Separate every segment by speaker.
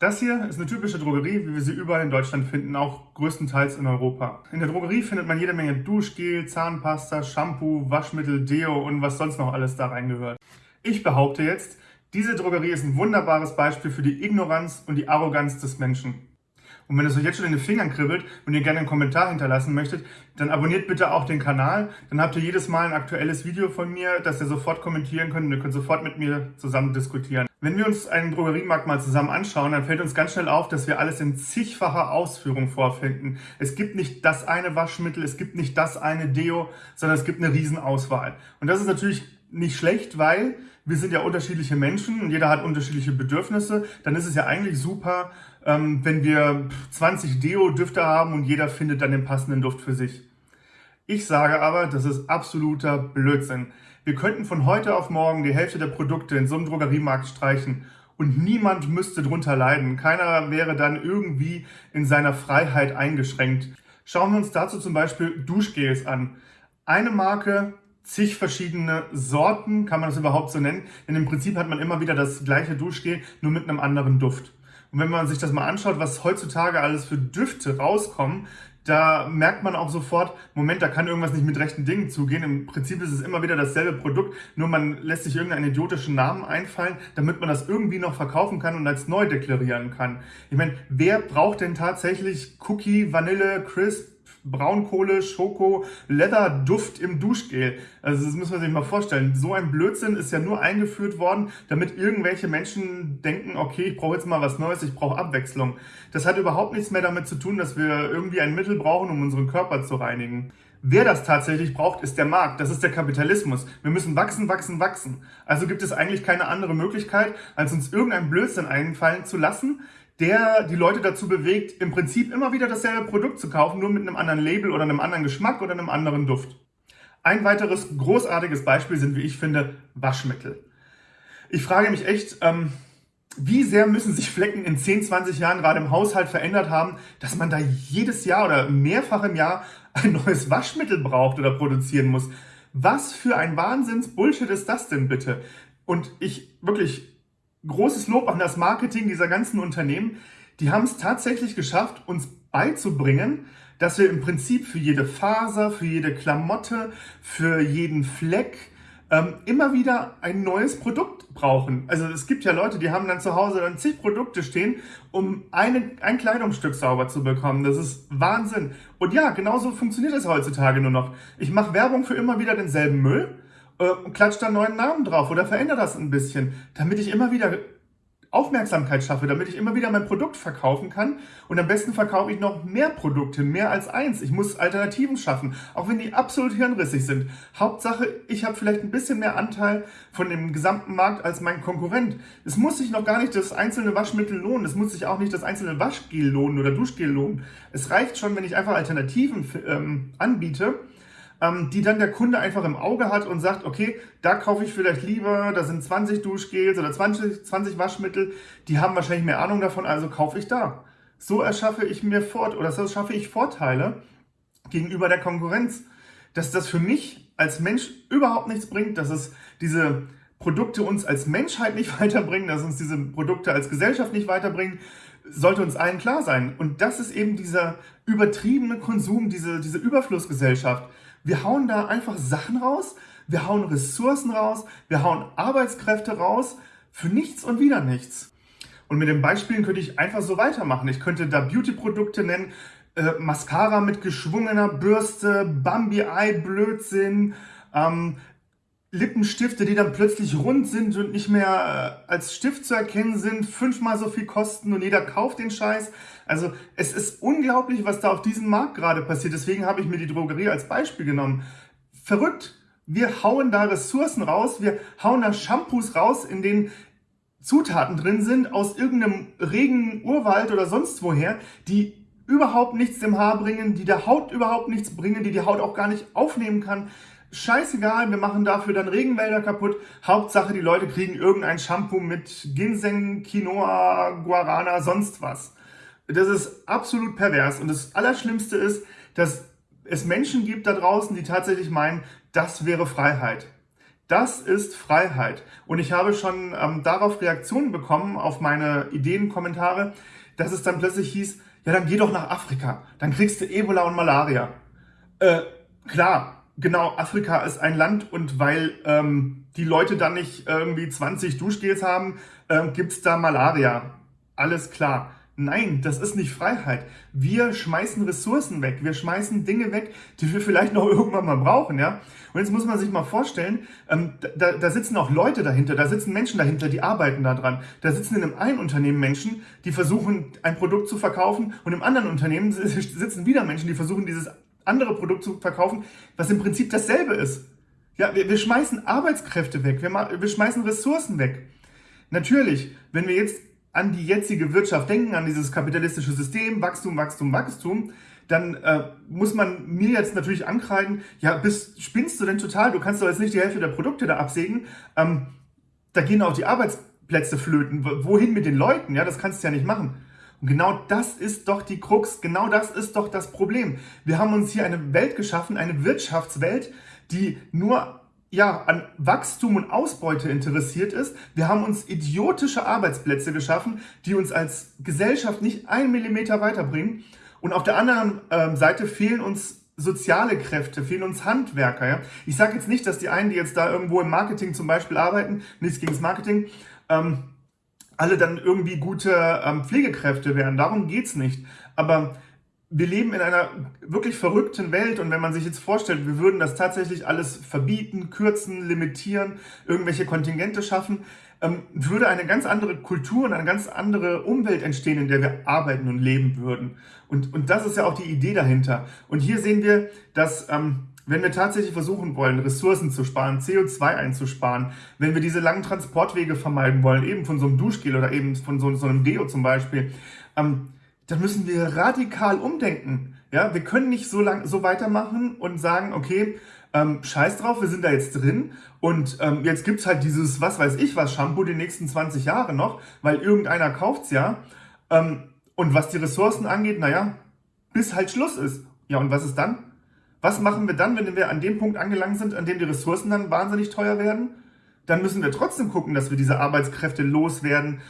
Speaker 1: Das hier ist eine typische Drogerie, wie wir sie überall in Deutschland finden, auch größtenteils in Europa. In der Drogerie findet man jede Menge Duschgel, Zahnpasta, Shampoo, Waschmittel, Deo und was sonst noch alles da reingehört. Ich behaupte jetzt, diese Drogerie ist ein wunderbares Beispiel für die Ignoranz und die Arroganz des Menschen. Und wenn es euch jetzt schon in den Fingern kribbelt und ihr gerne einen Kommentar hinterlassen möchtet, dann abonniert bitte auch den Kanal. Dann habt ihr jedes Mal ein aktuelles Video von mir, das ihr sofort kommentieren könnt und ihr könnt sofort mit mir zusammen diskutieren. Wenn wir uns einen Drogeriemarkt mal zusammen anschauen, dann fällt uns ganz schnell auf, dass wir alles in zigfacher Ausführung vorfinden. Es gibt nicht das eine Waschmittel, es gibt nicht das eine Deo, sondern es gibt eine Riesenauswahl. Und das ist natürlich nicht schlecht, weil wir sind ja unterschiedliche Menschen und jeder hat unterschiedliche Bedürfnisse. Dann ist es ja eigentlich super, ähm, wenn wir 20 Deo-Düfte haben und jeder findet dann den passenden Duft für sich. Ich sage aber, das ist absoluter Blödsinn. Wir könnten von heute auf morgen die Hälfte der Produkte in so einem Drogeriemarkt streichen und niemand müsste drunter leiden. Keiner wäre dann irgendwie in seiner Freiheit eingeschränkt. Schauen wir uns dazu zum Beispiel Duschgels an. Eine Marke, zig verschiedene Sorten, kann man das überhaupt so nennen? Denn im Prinzip hat man immer wieder das gleiche Duschgel, nur mit einem anderen Duft. Und wenn man sich das mal anschaut, was heutzutage alles für Düfte rauskommen, da merkt man auch sofort, Moment, da kann irgendwas nicht mit rechten Dingen zugehen. Im Prinzip ist es immer wieder dasselbe Produkt, nur man lässt sich irgendeinen idiotischen Namen einfallen, damit man das irgendwie noch verkaufen kann und als neu deklarieren kann. Ich meine, wer braucht denn tatsächlich Cookie, Vanille, Crisp, Braunkohle, Schoko, Leather, Duft im Duschgel. Also das muss man sich mal vorstellen. So ein Blödsinn ist ja nur eingeführt worden, damit irgendwelche Menschen denken, okay, ich brauche jetzt mal was Neues, ich brauche Abwechslung. Das hat überhaupt nichts mehr damit zu tun, dass wir irgendwie ein Mittel brauchen, um unseren Körper zu reinigen. Wer das tatsächlich braucht, ist der Markt. Das ist der Kapitalismus. Wir müssen wachsen, wachsen, wachsen. Also gibt es eigentlich keine andere Möglichkeit, als uns irgendein Blödsinn einfallen zu lassen, der die Leute dazu bewegt, im Prinzip immer wieder dasselbe Produkt zu kaufen, nur mit einem anderen Label oder einem anderen Geschmack oder einem anderen Duft. Ein weiteres großartiges Beispiel sind, wie ich finde, Waschmittel. Ich frage mich echt, ähm, wie sehr müssen sich Flecken in 10, 20 Jahren gerade im Haushalt verändert haben, dass man da jedes Jahr oder mehrfach im Jahr ein neues Waschmittel braucht oder produzieren muss. Was für ein Wahnsinns-Bullshit ist das denn bitte? Und ich wirklich großes Lob an das Marketing dieser ganzen Unternehmen. Die haben es tatsächlich geschafft, uns beizubringen, dass wir im Prinzip für jede Faser, für jede Klamotte, für jeden Fleck ähm, immer wieder ein neues Produkt brauchen. Also es gibt ja Leute, die haben dann zu Hause dann zig Produkte stehen, um eine, ein Kleidungsstück sauber zu bekommen. Das ist Wahnsinn. Und ja, genauso funktioniert es heutzutage nur noch. Ich mache Werbung für immer wieder denselben Müll äh, klatscht da einen neuen Namen drauf oder verändere das ein bisschen, damit ich immer wieder Aufmerksamkeit schaffe, damit ich immer wieder mein Produkt verkaufen kann. Und am besten verkaufe ich noch mehr Produkte, mehr als eins. Ich muss Alternativen schaffen, auch wenn die absolut hirnrissig sind. Hauptsache, ich habe vielleicht ein bisschen mehr Anteil von dem gesamten Markt als mein Konkurrent. Es muss sich noch gar nicht das einzelne Waschmittel lohnen. Es muss sich auch nicht das einzelne Waschgel lohnen oder Duschgel lohnen. Es reicht schon, wenn ich einfach Alternativen ähm, anbiete ähm, die dann der Kunde einfach im Auge hat und sagt, okay, da kaufe ich vielleicht lieber, da sind 20 Duschgels oder 20, 20 Waschmittel, die haben wahrscheinlich mehr Ahnung davon, also kaufe ich da. So erschaffe ich mir Fort oder so schaffe ich Vorteile gegenüber der Konkurrenz. Dass das für mich als Mensch überhaupt nichts bringt, dass es diese Produkte uns als Menschheit nicht weiterbringen, dass uns diese Produkte als Gesellschaft nicht weiterbringen, sollte uns allen klar sein. Und das ist eben dieser übertriebene Konsum, diese, diese Überflussgesellschaft. Wir hauen da einfach Sachen raus, wir hauen Ressourcen raus, wir hauen Arbeitskräfte raus, für nichts und wieder nichts. Und mit den Beispielen könnte ich einfach so weitermachen. Ich könnte da Beauty-Produkte nennen, äh, Mascara mit geschwungener Bürste, Bambi-Eye-Blödsinn, ähm, Lippenstifte, die dann plötzlich rund sind und nicht mehr äh, als Stift zu erkennen sind, fünfmal so viel kosten und jeder kauft den Scheiß. Also es ist unglaublich, was da auf diesem Markt gerade passiert. Deswegen habe ich mir die Drogerie als Beispiel genommen. Verrückt. Wir hauen da Ressourcen raus, wir hauen da Shampoos raus, in denen Zutaten drin sind aus irgendeinem regen Urwald oder sonst woher, die überhaupt nichts dem Haar bringen, die der Haut überhaupt nichts bringen, die die Haut auch gar nicht aufnehmen kann. Scheißegal, wir machen dafür dann Regenwälder kaputt. Hauptsache, die Leute kriegen irgendein Shampoo mit Ginseng, Quinoa, Guarana, sonst was. Das ist absolut pervers. Und das Allerschlimmste ist, dass es Menschen gibt da draußen, die tatsächlich meinen, das wäre Freiheit. Das ist Freiheit. Und ich habe schon ähm, darauf Reaktionen bekommen, auf meine Ideenkommentare, dass es dann plötzlich hieß, ja, dann geh doch nach Afrika, dann kriegst du Ebola und Malaria. Äh, klar, genau, Afrika ist ein Land und weil ähm, die Leute dann nicht irgendwie 20 Duschgels haben, äh, gibt's da Malaria. Alles klar. Nein, das ist nicht Freiheit. Wir schmeißen Ressourcen weg. Wir schmeißen Dinge weg, die wir vielleicht noch irgendwann mal brauchen, ja. Und jetzt muss man sich mal vorstellen, ähm, da, da sitzen auch Leute dahinter, da sitzen Menschen dahinter, die arbeiten daran. Da sitzen in einem einen Unternehmen Menschen, die versuchen, ein Produkt zu verkaufen und im anderen Unternehmen sitzen wieder Menschen, die versuchen, dieses andere Produkt zu verkaufen, was im Prinzip dasselbe ist. Ja, wir, wir schmeißen Arbeitskräfte weg, wir, wir schmeißen Ressourcen weg. Natürlich, wenn wir jetzt an die jetzige Wirtschaft denken, an dieses kapitalistische System, Wachstum, Wachstum, Wachstum, dann äh, muss man mir jetzt natürlich ankreiden, ja, bist, spinnst du denn total? Du kannst doch jetzt nicht die Hälfte der Produkte da absägen. Ähm, da gehen auch die Arbeitsplätze flöten. Wohin mit den Leuten? Ja, das kannst du ja nicht machen. Und genau das ist doch die Krux, genau das ist doch das Problem. Wir haben uns hier eine Welt geschaffen, eine Wirtschaftswelt, die nur ja, an Wachstum und Ausbeute interessiert ist. Wir haben uns idiotische Arbeitsplätze geschaffen, die uns als Gesellschaft nicht einen Millimeter weiterbringen. Und auf der anderen ähm, Seite fehlen uns soziale Kräfte, fehlen uns Handwerker. Ja? Ich sage jetzt nicht, dass die einen, die jetzt da irgendwo im Marketing zum Beispiel arbeiten, nichts gegen das Marketing, ähm, alle dann irgendwie gute ähm, Pflegekräfte wären. Darum geht's nicht. Aber wir leben in einer wirklich verrückten Welt und wenn man sich jetzt vorstellt, wir würden das tatsächlich alles verbieten, kürzen, limitieren, irgendwelche Kontingente schaffen, ähm, würde eine ganz andere Kultur und eine ganz andere Umwelt entstehen, in der wir arbeiten und leben würden. Und, und das ist ja auch die Idee dahinter. Und hier sehen wir, dass ähm, wenn wir tatsächlich versuchen wollen, Ressourcen zu sparen, CO2 einzusparen, wenn wir diese langen Transportwege vermeiden wollen, eben von so einem Duschgel oder eben von so, so einem Deo zum Beispiel, ähm, dann müssen wir radikal umdenken. Ja, wir können nicht so lang so weitermachen und sagen, okay, ähm, scheiß drauf, wir sind da jetzt drin und ähm, jetzt gibt's halt dieses, was weiß ich was, Shampoo die nächsten 20 Jahre noch, weil irgendeiner kauft's ja. Ähm, und was die Ressourcen angeht, naja, bis halt Schluss ist. Ja, und was ist dann? Was machen wir dann, wenn wir an dem Punkt angelangt sind, an dem die Ressourcen dann wahnsinnig teuer werden? Dann müssen wir trotzdem gucken, dass wir diese Arbeitskräfte loswerden,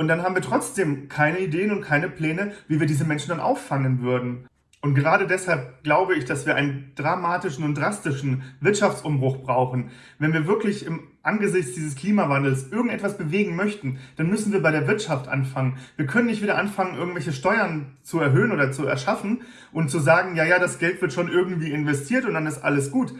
Speaker 1: und dann haben wir trotzdem keine Ideen und keine Pläne, wie wir diese Menschen dann auffangen würden. Und gerade deshalb glaube ich, dass wir einen dramatischen und drastischen Wirtschaftsumbruch brauchen. Wenn wir wirklich im angesichts dieses Klimawandels irgendetwas bewegen möchten, dann müssen wir bei der Wirtschaft anfangen. Wir können nicht wieder anfangen, irgendwelche Steuern zu erhöhen oder zu erschaffen und zu sagen, ja, ja, das Geld wird schon irgendwie investiert und dann ist alles gut.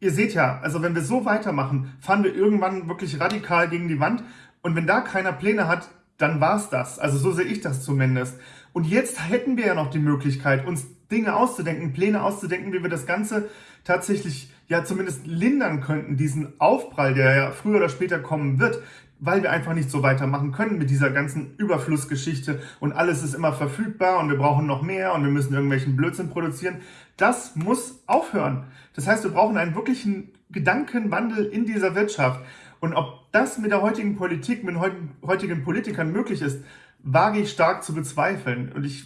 Speaker 1: Ihr seht ja, also wenn wir so weitermachen, fahren wir irgendwann wirklich radikal gegen die Wand. Und wenn da keiner Pläne hat, dann war's das. Also so sehe ich das zumindest. Und jetzt hätten wir ja noch die Möglichkeit, uns Dinge auszudenken, Pläne auszudenken, wie wir das Ganze tatsächlich ja zumindest lindern könnten, diesen Aufprall, der ja früher oder später kommen wird, weil wir einfach nicht so weitermachen können mit dieser ganzen Überflussgeschichte und alles ist immer verfügbar und wir brauchen noch mehr und wir müssen irgendwelchen Blödsinn produzieren. Das muss aufhören. Das heißt, wir brauchen einen wirklichen Gedankenwandel in dieser Wirtschaft. Und ob das mit der heutigen Politik, mit den heutigen Politikern möglich ist, wage ich stark zu bezweifeln. Und ich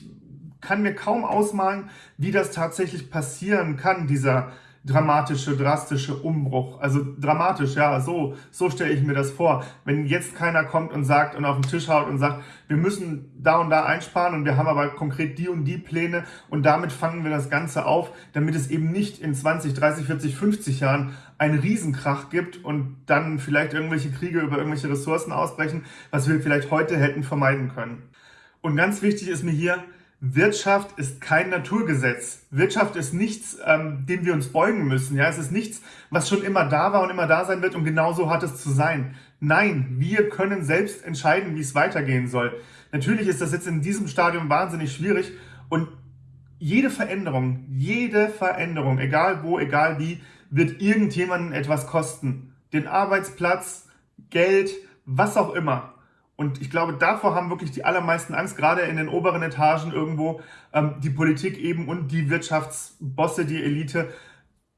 Speaker 1: kann mir kaum ausmalen, wie das tatsächlich passieren kann, dieser dramatische, drastische Umbruch. Also dramatisch, ja, so, so stelle ich mir das vor. Wenn jetzt keiner kommt und sagt und auf den Tisch haut und sagt, wir müssen da und da einsparen und wir haben aber konkret die und die Pläne und damit fangen wir das Ganze auf, damit es eben nicht in 20, 30, 40, 50 Jahren einen Riesenkrach gibt und dann vielleicht irgendwelche Kriege über irgendwelche Ressourcen ausbrechen, was wir vielleicht heute hätten vermeiden können. Und ganz wichtig ist mir hier, Wirtschaft ist kein Naturgesetz. Wirtschaft ist nichts, ähm, dem wir uns beugen müssen. Ja, es ist nichts, was schon immer da war und immer da sein wird und genauso hat es zu sein. Nein, wir können selbst entscheiden, wie es weitergehen soll. Natürlich ist das jetzt in diesem Stadium wahnsinnig schwierig und jede Veränderung, jede Veränderung, egal wo, egal wie, wird irgendjemanden etwas kosten. Den Arbeitsplatz, Geld, was auch immer. Und ich glaube, davor haben wirklich die allermeisten Angst, gerade in den oberen Etagen irgendwo, ähm, die Politik eben und die Wirtschaftsbosse, die Elite,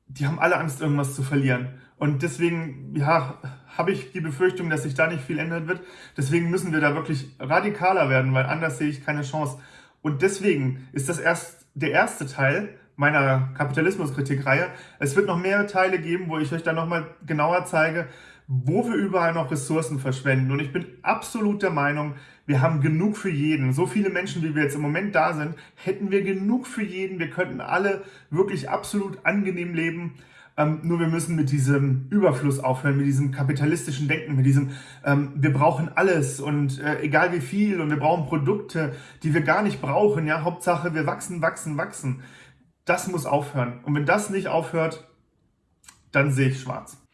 Speaker 1: die haben alle Angst, irgendwas zu verlieren. Und deswegen, ja, habe ich die Befürchtung, dass sich da nicht viel ändern wird. Deswegen müssen wir da wirklich radikaler werden, weil anders sehe ich keine Chance. Und deswegen ist das erst der erste Teil meiner Kapitalismuskritikreihe. Es wird noch mehr Teile geben, wo ich euch dann nochmal genauer zeige, wo wir überall noch Ressourcen verschwenden. Und ich bin absolut der Meinung, wir haben genug für jeden. So viele Menschen, wie wir jetzt im Moment da sind, hätten wir genug für jeden. Wir könnten alle wirklich absolut angenehm leben. Ähm, nur wir müssen mit diesem Überfluss aufhören, mit diesem kapitalistischen Denken, mit diesem, ähm, wir brauchen alles und äh, egal wie viel und wir brauchen Produkte, die wir gar nicht brauchen. Ja, Hauptsache wir wachsen, wachsen, wachsen. Das muss aufhören. Und wenn das nicht aufhört, dann sehe ich schwarz.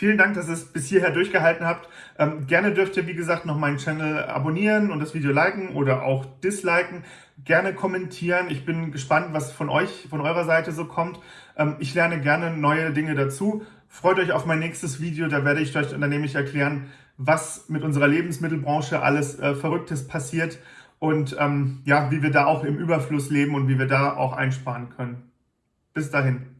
Speaker 1: Vielen Dank, dass ihr es bis hierher durchgehalten habt. Ähm, gerne dürft ihr, wie gesagt, noch meinen Channel abonnieren und das Video liken oder auch disliken. Gerne kommentieren. Ich bin gespannt, was von euch, von eurer Seite so kommt. Ähm, ich lerne gerne neue Dinge dazu. Freut euch auf mein nächstes Video. Da werde ich euch nämlich erklären, was mit unserer Lebensmittelbranche alles äh, Verrücktes passiert und ähm, ja, wie wir da auch im Überfluss leben und wie wir da auch einsparen können. Bis dahin.